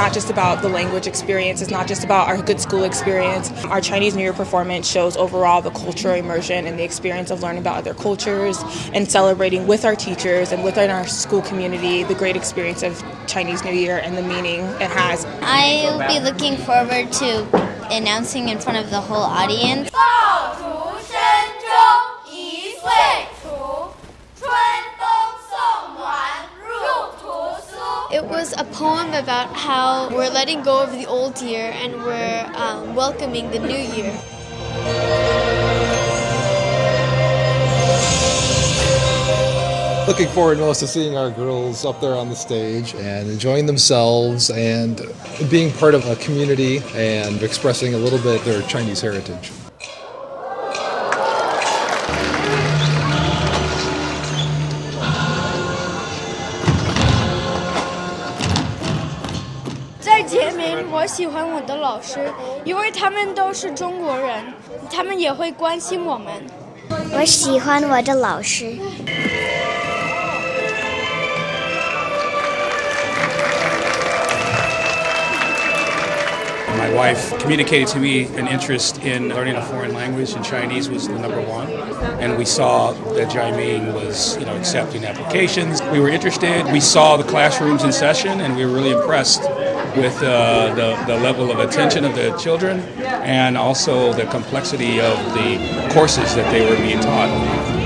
not just about the language experience, it's not just about our good school experience. Our Chinese New Year performance shows overall the cultural immersion and the experience of learning about other cultures and celebrating with our teachers and within our school community the great experience of Chinese New Year and the meaning it has. I'll be looking forward to announcing in front of the whole audience. Was a poem about how we're letting go of the old year and we're um, welcoming the new year. Looking forward most to seeing our girls up there on the stage and enjoying themselves and being part of a community and expressing a little bit their Chinese heritage. 我喜欢我的老师，因为他们都是中国人，他们也会关心我们。我喜欢我的老师。My wife communicated to me an interest in learning a foreign language, and Chinese was the number one. And we saw that Jiaming was, you know, accepting applications. We were interested. We saw the classrooms in session, and we were really impressed with uh, the, the level of attention of the children and also the complexity of the courses that they were being taught.